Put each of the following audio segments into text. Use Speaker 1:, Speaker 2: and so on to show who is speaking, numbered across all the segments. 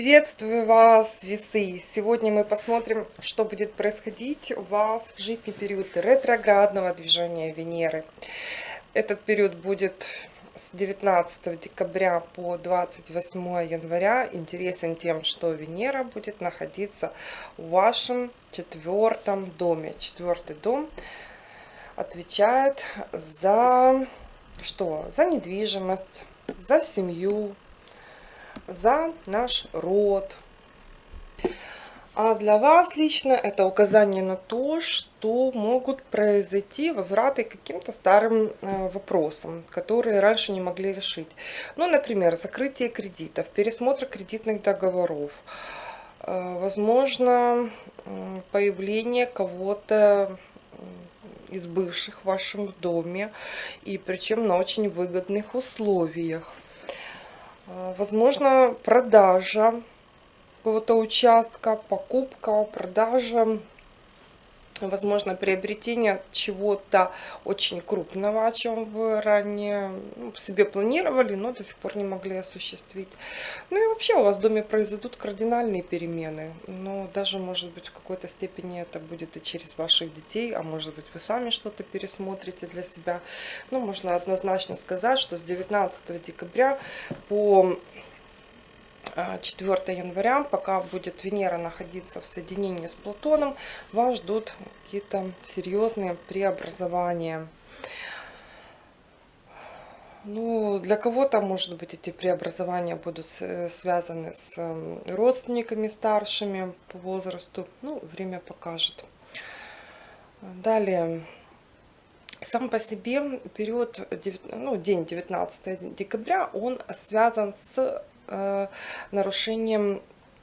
Speaker 1: Приветствую вас, весы! Сегодня мы посмотрим, что будет происходить у вас в жизни период ретроградного движения Венеры. Этот период будет с 19 декабря по 28 января интересен тем, что Венера будет находиться в вашем четвертом доме. Четвертый дом отвечает за что? За недвижимость, за семью, за наш род. А для вас лично это указание на то, что могут произойти возвраты к каким-то старым э, вопросам, которые раньше не могли решить. Ну, например, закрытие кредитов, пересмотр кредитных договоров, э, возможно, появление кого-то из бывших в вашем доме, и причем на очень выгодных условиях. А, возможно, продажа какого-то участка, покупка, продажа, возможно, приобретение чего-то очень крупного, о чем вы ранее ну, себе планировали, но до сих пор не могли осуществить. Ну и вообще у вас в доме произойдут кардинальные перемены, но даже, может быть, в какой-то степени это будет и через ваших детей, а может быть, вы сами что-то пересмотрите для себя. Ну, можно однозначно сказать, что с 19 декабря по 4 а, января, пока будет Венера находиться в соединении с Плутоном, вас ждут какие-то серьезные преобразования. Ну, для кого-то, может быть, эти преобразования будут связаны с родственниками старшими по возрасту. Ну, время покажет. Далее. Сам по себе период, ну, день 19 декабря, он связан с Э, нарушением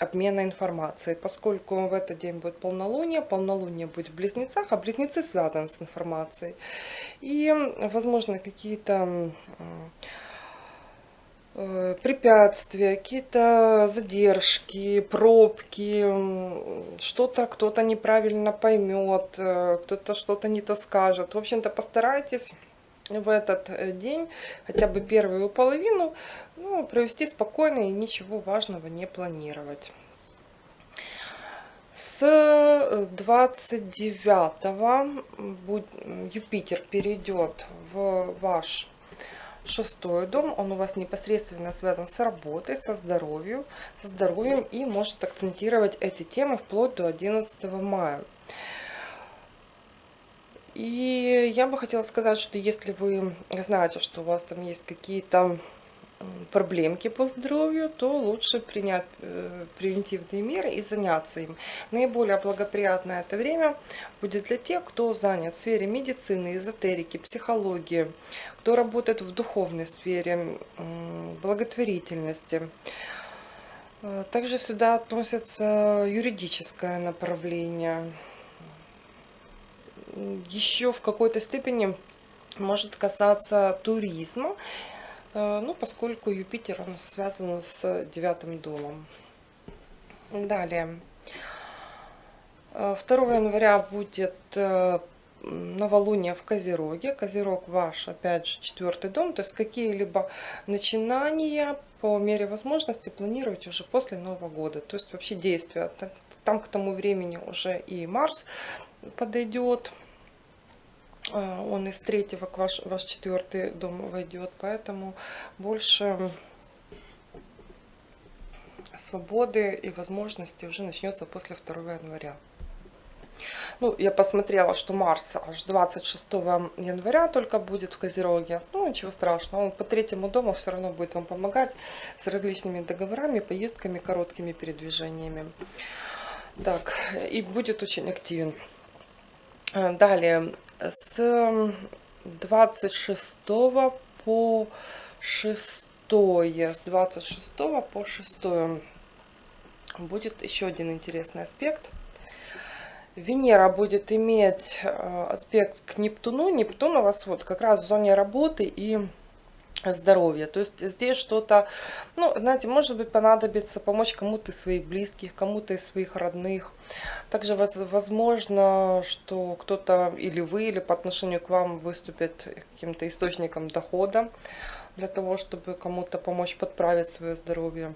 Speaker 1: обмена информацией, поскольку в этот день будет полнолуние, полнолуние будет в близнецах, а близнецы связаны с информацией. И, возможно, какие-то э, препятствия, какие-то задержки, пробки, что-то кто-то неправильно поймет, э, кто-то что-то не то скажет. В общем-то, постарайтесь в этот день, хотя бы первую половину, ну, провести спокойно и ничего важного не планировать. С 29 Юпитер перейдет в ваш шестой дом. Он у вас непосредственно связан с работой, со здоровьем, со здоровьем и может акцентировать эти темы вплоть до 11 мая. И я бы хотела сказать, что если вы знаете, что у вас там есть какие-то проблемки по здоровью, то лучше принять э, превентивные меры и заняться им. Наиболее благоприятное это время будет для тех, кто занят в сфере медицины, эзотерики, психологии, кто работает в духовной сфере, благотворительности. Э, также сюда относится юридическое направление. Еще в какой-то степени может касаться туризма Э, ну, поскольку Юпитер он связан с девятым домом. Далее. 2 э, января будет э, новолуние в Козероге. Козерог ваш, опять же, четвертый дом. То есть какие-либо начинания по мере возможности планируйте уже после Нового года. То есть вообще действия. Там к тому времени уже и Марс подойдет. А, он из третьего к ваш, ваш четвертый дом войдет, поэтому больше свободы и возможности уже начнется после 2 января. Ну, я посмотрела, что Марс аж 26 января только будет в Козероге. Ну, ничего страшного, он по третьему дому все равно будет вам помогать с различными договорами, поездками, короткими передвижениями. Так, и будет очень активен. Далее, с 26 по 6 с 26 по 6 будет еще один интересный аспект. Венера будет иметь э, аспект к Нептуну. Нептун у вас вот как раз в зоне работы и здоровья. То есть здесь что-то, ну, знаете, может быть понадобится помочь кому-то из своих близких, кому-то из своих родных. Также возможно, что кто-то или вы, или по отношению к вам выступит каким-то источником дохода для того, чтобы кому-то помочь подправить свое здоровье.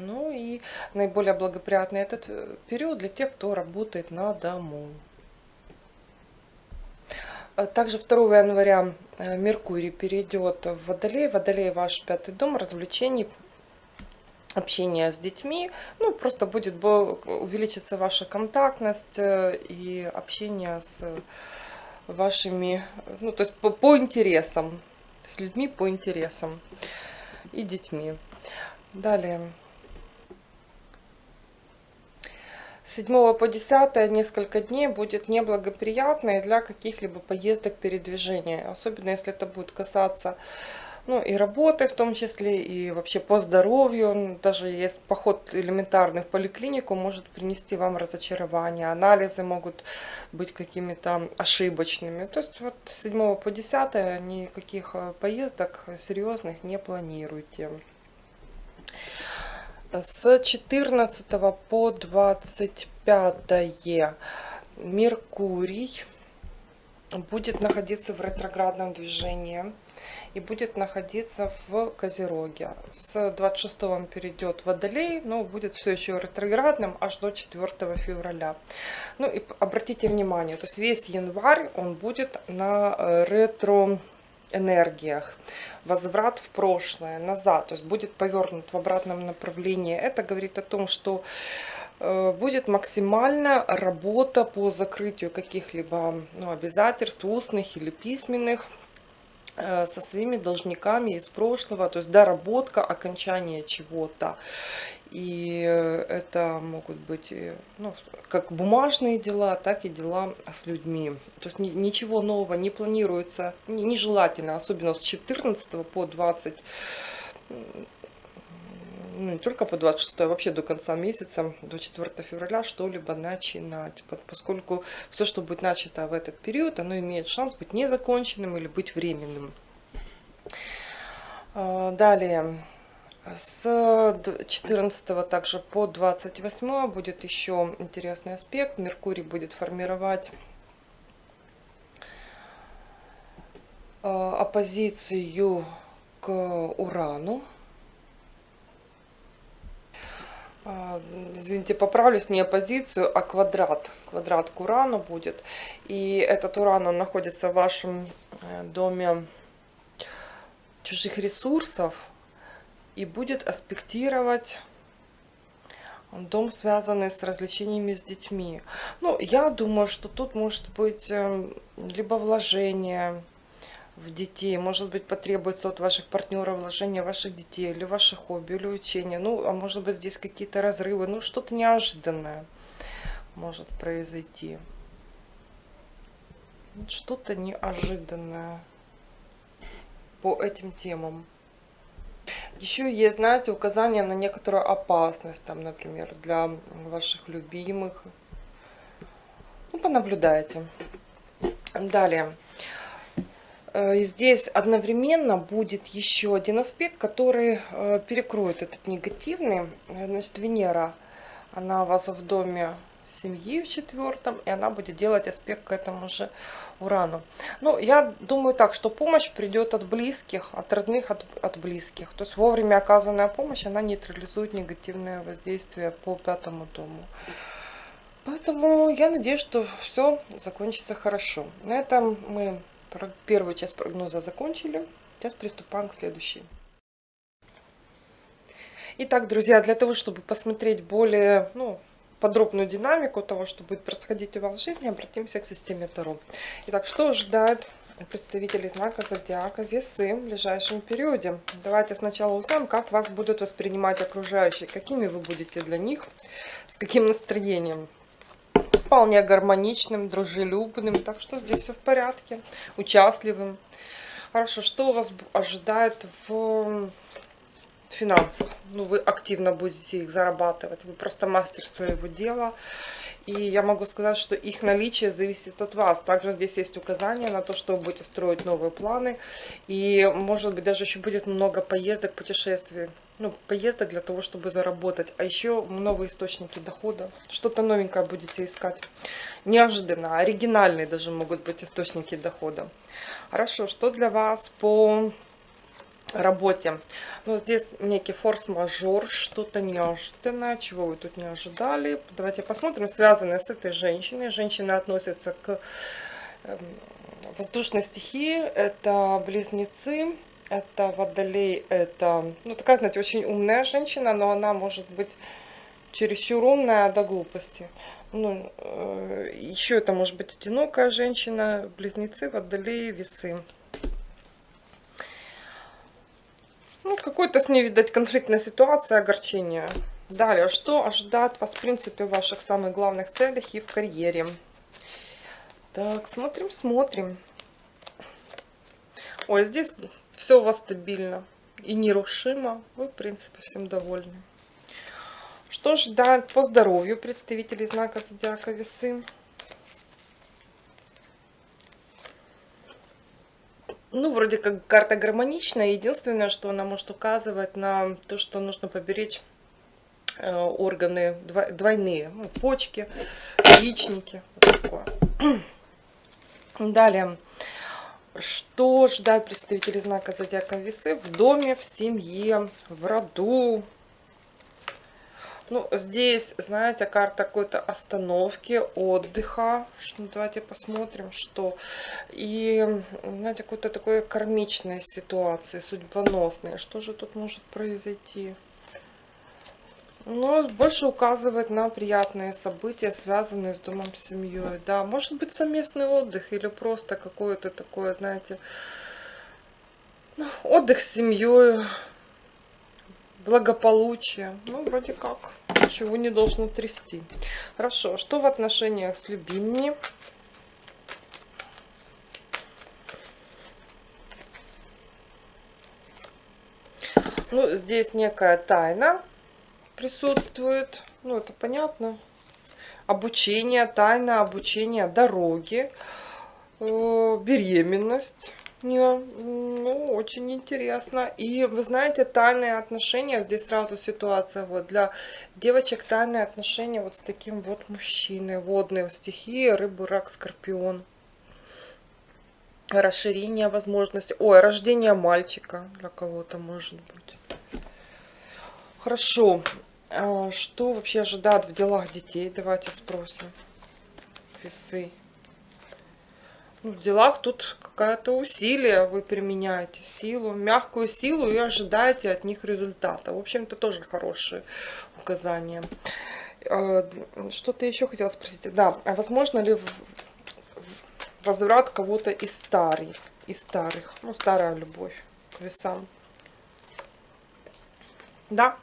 Speaker 1: Ну и наиболее благоприятный этот э, период для тех, кто работает на дому. Э, также 2 января э, Меркурий перейдет в Водолей. Водолей ваш пятый дом развлечений, общение с детьми. Ну, просто будет увеличиться ваша контактность и общение с вашими, ну, то есть по, по интересам, с людьми по интересам и детьми. Далее. С 7 по 10 несколько дней будет неблагоприятное для каких-либо поездок передвижения. Особенно если это будет касаться ну, и работы в том числе, и вообще по здоровью. Даже есть поход элементарный в поликлинику может принести вам разочарование. Анализы могут быть какими-то ошибочными. То есть вот с 7 по 10 никаких э, поездок серьезных не планируйте. С 14 по 25 Меркурий будет находиться в ретроградном движении и будет находиться в Козероге. С 26 он перейдет в Водолей, но будет все еще ретроградным аж до 4 февраля. Ну и обратите внимание, то есть весь январь он будет на э, ретро энергиях, возврат в прошлое, назад, то есть будет повернут в обратном направлении. Это говорит о том, что э, будет максимальная работа по закрытию каких-либо ну, обязательств, устных или письменных, Э, со своими должниками из прошлого, то есть доработка, окончание чего-то. И э, это могут быть э, ну, как бумажные дела, так и дела с людьми. То есть ничего нового не планируется, нежелательно, особенно с 14 по 20 ну, не только по 26, а вообще до конца месяца, до 4 февраля что-либо начинать. Поскольку все, что будет начато в этот период, оно имеет шанс быть незаконченным или быть временным. А, далее, с 14 также по 28 будет еще интересный аспект. Меркурий будет формировать а, оппозицию к Урану. А, извините, поправлюсь, не оппозицию, а квадрат. Квадрат к Урану будет. И этот Уран, он находится в вашем э, доме чужих ресурсов и будет аспектировать дом, связанный с развлечениями с детьми. Ну, я думаю, что тут может быть эм, либо вложение в детей. Может быть, потребуется от ваших партнеров вложения ваших детей, или ваших хобби, или учения. Ну, а может быть, здесь какие-то разрывы. Ну, что-то неожиданное может произойти. Что-то неожиданное по этим темам. Еще есть, знаете, указания на некоторую опасность, там, например, для ваших любимых. Ну, понаблюдайте. Далее. Э, здесь одновременно будет еще один аспект, который э, перекроет этот негативный. Значит, Венера, она у вас в доме семьи в четвертом, и она будет делать аспект к этому же Урану. Ну, я думаю так, что помощь придет от близких, от родных, от, от близких. То есть вовремя оказанная помощь, она нейтрализует негативное воздействие по пятому дому. Поэтому я надеюсь, что все закончится хорошо. На этом мы первую часть прогноза закончили. Сейчас приступаем к следующей. Итак, друзья, для того, чтобы посмотреть более ну, подробную динамику того, что будет происходить у вас в жизни, обратимся к системе Таро. Итак, что ожидает представителей знака Зодиака Весы в ближайшем периоде? Давайте сначала узнаем, как вас будут воспринимать окружающие, какими вы будете для них, с каким настроением вполне гармоничным, дружелюбным. Так что здесь все в порядке. Участливым. Хорошо, что у вас ожидает в финансах? Ну, вы активно будете их зарабатывать. Вы просто мастер своего дела. И я могу сказать, что их наличие зависит от вас. Также здесь есть указания на то, что вы будете строить новые планы. И, может быть, даже еще будет много поездок, путешествий. Ну, поездок для того, чтобы заработать. А еще новые источники дохода. Что-то новенькое будете искать. Неожиданно, оригинальные даже могут быть источники дохода. Хорошо, что для вас по работе. Но здесь некий форс-мажор, что-то неожиданное, чего вы тут не ожидали. Давайте посмотрим, связанное с этой женщиной. Женщина относится к эм, воздушной стихии, это близнецы, это водолей, это, ну, такая, знаете, очень умная женщина, но она может быть чересчур умная до глупости. Ну, э, еще это может быть одинокая женщина, близнецы, водолей, весы. Ну, какой-то с ней, видать, конфликтная ситуация, огорчение. Далее, что ожидает вас, в принципе, в ваших самых главных целях и в карьере? Так, смотрим, смотрим. Ой, здесь все у вас стабильно и нерушимо. Вы, в принципе, всем довольны. Что ждать по здоровью представителей знака Зодиака Весы? Ну, вроде как карта гармоничная. Единственное, что она может указывать на то, что нужно поберечь э, органы двойные. Ну, почки, яичники. Вот такое. Далее. Что ждать представителей знака Зодиака Весы в доме, в семье, в роду? Ну, здесь, знаете, карта какой-то остановки, отдыха. Ну, давайте посмотрим, что. И, знаете, какой-то такой кармичной ситуации, судьбоносной. Что же тут может произойти? Но больше указывает на приятные события, связанные с домом, с семьей. Да, может быть совместный отдых или просто какое-то такое, знаете, ну, отдых с семьей, благополучие. Ну, вроде как, ничего не должно трясти. Хорошо, что в отношениях с любимыми? Ну, здесь некая тайна присутствует. Ну, это понятно. Обучение, тайна обучение, дороги, э, беременность. Не, ну, очень интересно. И вы знаете, тайные отношения, здесь сразу ситуация, вот для девочек тайные отношения вот с таким вот мужчиной, водные стихии, рыбы, рак, скорпион. Расширение возможностей, ой, рождение мальчика для кого-то может быть. Хорошо, а, что вообще ожидают в делах детей? Давайте спросим. Весы. Ну, в делах тут какое-то усилие вы применяете, силу, мягкую силу и ожидаете от них результата. В общем-то, тоже хорошие указания. А, что-то еще хотела спросить. Да, а возможно ли возврат кого-то из старых, из старых, ну, старая любовь к весам? Да,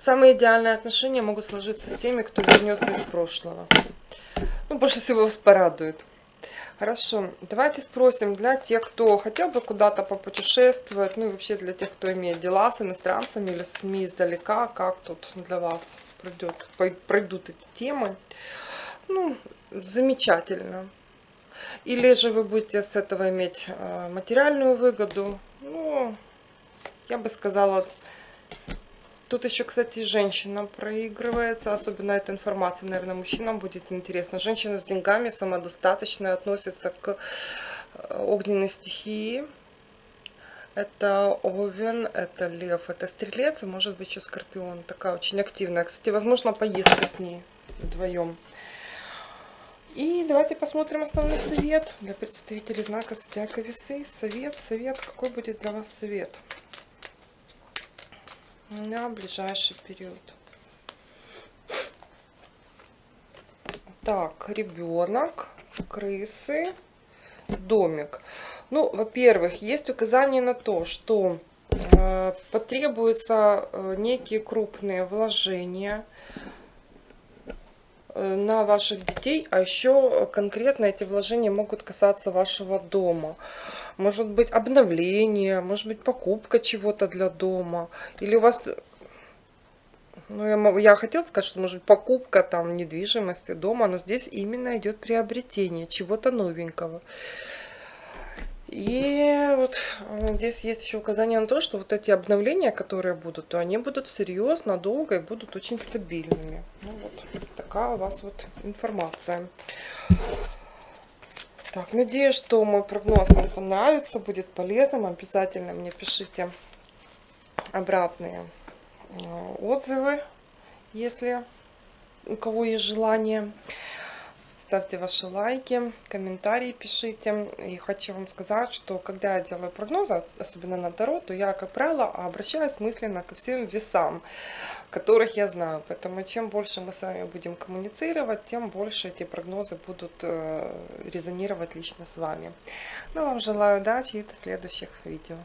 Speaker 1: Самые идеальные отношения могут сложиться с теми, кто вернется из прошлого. Ну, больше всего вас порадует. Хорошо, давайте спросим для тех, кто хотел бы куда-то попутешествовать, ну и вообще для тех, кто имеет дела с иностранцами или с людьми издалека, как тут для вас пройдет, пройдут эти темы. Ну, замечательно. Или же вы будете с этого иметь э, материальную выгоду. Ну, я бы сказала, Тут еще, кстати, женщина проигрывается. Особенно эта информация, наверное, мужчинам будет интересна. Женщина с деньгами, самодостаточная, относится к э, огненной стихии. Это овен, это лев, это стрелец, а может быть еще скорпион. Такая очень активная. Кстати, возможно, поездка с ней вдвоем. И давайте посмотрим основной совет для представителей знака Зодиака Весы. Совет, совет, какой будет для вас совет? На ближайший период. Так, ребенок, крысы, домик. Ну, во-первых, есть указание на то, что э, потребуются э, некие крупные вложения э, на ваших детей, а еще конкретно эти вложения могут касаться вашего дома может быть обновление, может быть покупка чего-то для дома. Или у вас, ну я, я хотела сказать, что может быть покупка там недвижимости дома, но здесь именно идет приобретение чего-то новенького. И вот э, здесь есть еще указание на то, что вот эти обновления, которые будут, то они будут всерьез, надолго и будут очень стабильными. Ну вот такая у вас вот информация. Так, надеюсь, что мой прогноз вам понравится, будет полезным. Обязательно мне пишите обратные э, отзывы, если у кого есть желание. Ставьте ваши лайки, комментарии пишите. И хочу вам сказать, что когда я делаю прогнозы, особенно на Таро, то я, как правило, обращаюсь мысленно ко всем весам которых я знаю. Поэтому чем больше мы с вами будем коммуницировать, тем больше эти прогнозы будут э, резонировать лично с вами. Ну, вам желаю удачи и до следующих видео.